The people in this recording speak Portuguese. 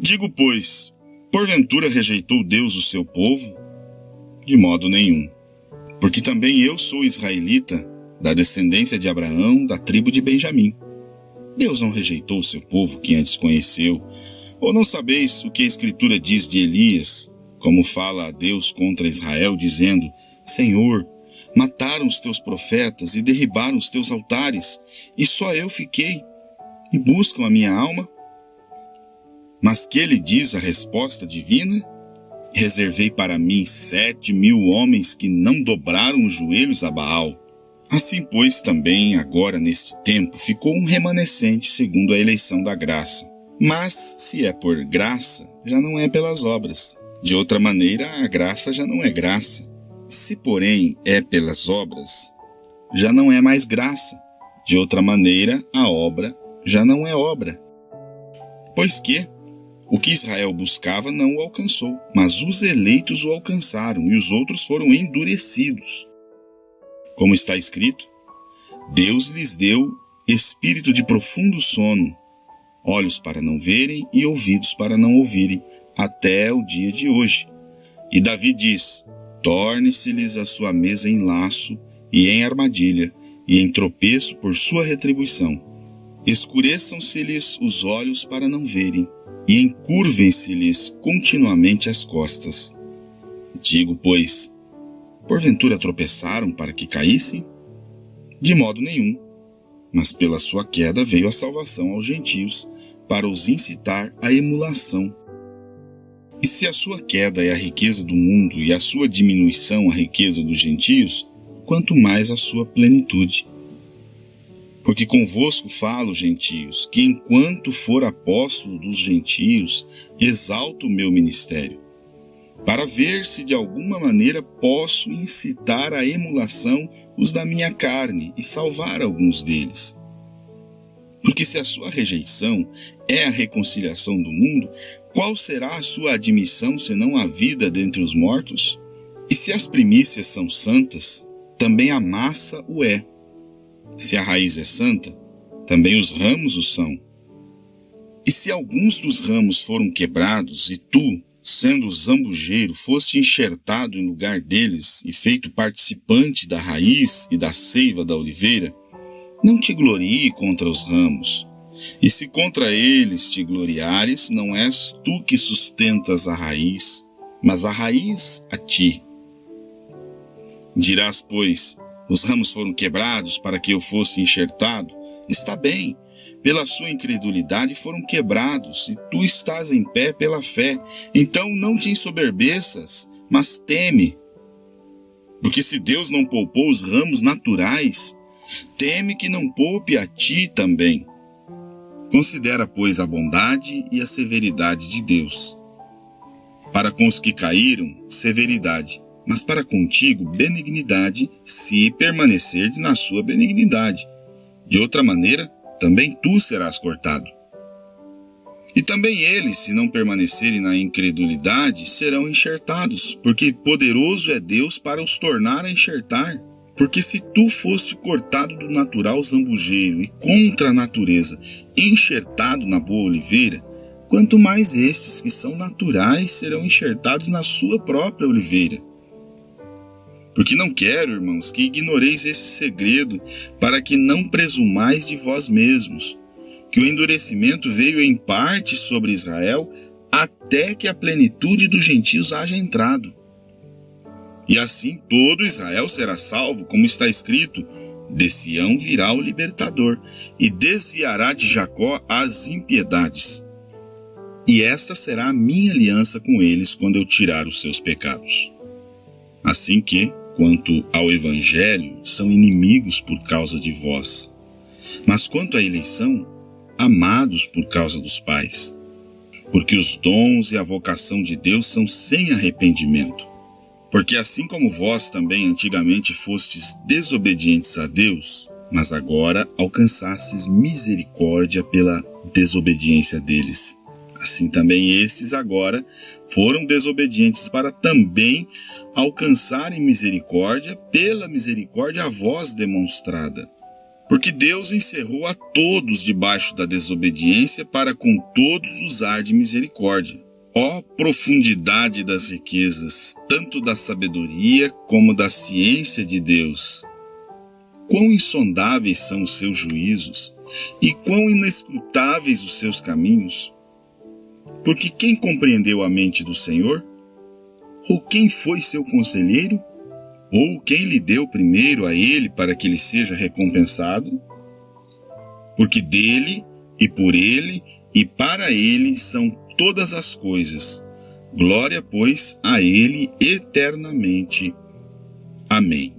Digo, pois, porventura rejeitou Deus o seu povo? De modo nenhum. Porque também eu sou israelita, da descendência de Abraão, da tribo de Benjamim. Deus não rejeitou o seu povo que antes conheceu. Ou não sabeis o que a Escritura diz de Elias, como fala a Deus contra Israel, dizendo: Senhor, mataram os teus profetas e derribaram os teus altares, e só eu fiquei, e buscam a minha alma? Mas que ele diz a resposta divina? Reservei para mim sete mil homens que não dobraram os joelhos a Baal. Assim, pois, também agora neste tempo ficou um remanescente segundo a eleição da graça. Mas, se é por graça, já não é pelas obras. De outra maneira, a graça já não é graça. Se, porém, é pelas obras, já não é mais graça. De outra maneira, a obra já não é obra. Pois que, o que Israel buscava não o alcançou, mas os eleitos o alcançaram e os outros foram endurecidos. Como está escrito, Deus lhes deu espírito de profundo sono, olhos para não verem e ouvidos para não ouvirem, até o dia de hoje. E Davi diz: Torne-se-lhes a sua mesa em laço e em armadilha, e em tropeço por sua retribuição. Escureçam-se-lhes os olhos para não verem, e encurvem-se-lhes continuamente as costas. Digo, pois, porventura tropeçaram para que caíssem? De modo nenhum, mas pela sua queda veio a salvação aos gentios, para os incitar à emulação. E se a sua queda é a riqueza do mundo e a sua diminuição a riqueza dos gentios, quanto mais a sua plenitude. Porque convosco falo, gentios, que enquanto for apóstolo dos gentios, exalto o meu ministério, para ver se de alguma maneira posso incitar à emulação os da minha carne e salvar alguns deles. Porque se a sua rejeição é a reconciliação do mundo, qual será a sua admissão senão a vida dentre os mortos? E se as primícias são santas, também a massa o é. Se a raiz é santa, também os ramos o são. E se alguns dos ramos foram quebrados, e tu, sendo zambujeiro, foste enxertado em lugar deles e feito participante da raiz e da seiva da oliveira, não te glorie contra os ramos. E se contra eles te gloriares, não és tu que sustentas a raiz, mas a raiz a ti. Dirás, pois, os ramos foram quebrados para que eu fosse enxertado. Está bem, pela sua incredulidade foram quebrados, e tu estás em pé pela fé. Então não te ensoberbeças, mas teme. Porque se Deus não poupou os ramos naturais, teme que não poupe a ti também. Considera, pois, a bondade e a severidade de Deus. Para com os que caíram, severidade, mas para contigo benignidade, se permanecerdes na sua benignidade. De outra maneira, também tu serás cortado. E também eles, se não permanecerem na incredulidade, serão enxertados, porque poderoso é Deus para os tornar a enxertar. Porque se tu foste cortado do natural zambujeiro e contra a natureza, enxertado na boa oliveira, quanto mais estes que são naturais serão enxertados na sua própria oliveira. Porque não quero, irmãos, que ignoreis esse segredo, para que não presumais de vós mesmos, que o endurecimento veio em parte sobre Israel, até que a plenitude dos gentios haja entrado. E assim todo Israel será salvo, como está escrito: de Sião virá o libertador, e desviará de Jacó as impiedades. E esta será a minha aliança com eles quando eu tirar os seus pecados. Assim que, quanto ao Evangelho, são inimigos por causa de vós. Mas quanto à eleição, amados por causa dos pais. Porque os dons e a vocação de Deus são sem arrependimento. Porque assim como vós também antigamente fostes desobedientes a Deus, mas agora alcançastes misericórdia pela desobediência deles. Assim também estes agora foram desobedientes para também alcançarem misericórdia pela misericórdia a vós demonstrada. Porque Deus encerrou a todos debaixo da desobediência para com todos usar de misericórdia. Ó profundidade das riquezas, tanto da sabedoria como da ciência de Deus! Quão insondáveis são os seus juízos e quão inescrutáveis os seus caminhos! Porque quem compreendeu a mente do Senhor? Ou quem foi seu conselheiro? Ou quem lhe deu primeiro a ele para que ele seja recompensado? Porque dele e por ele e para ele são todas as coisas. Glória, pois, a ele eternamente. Amém.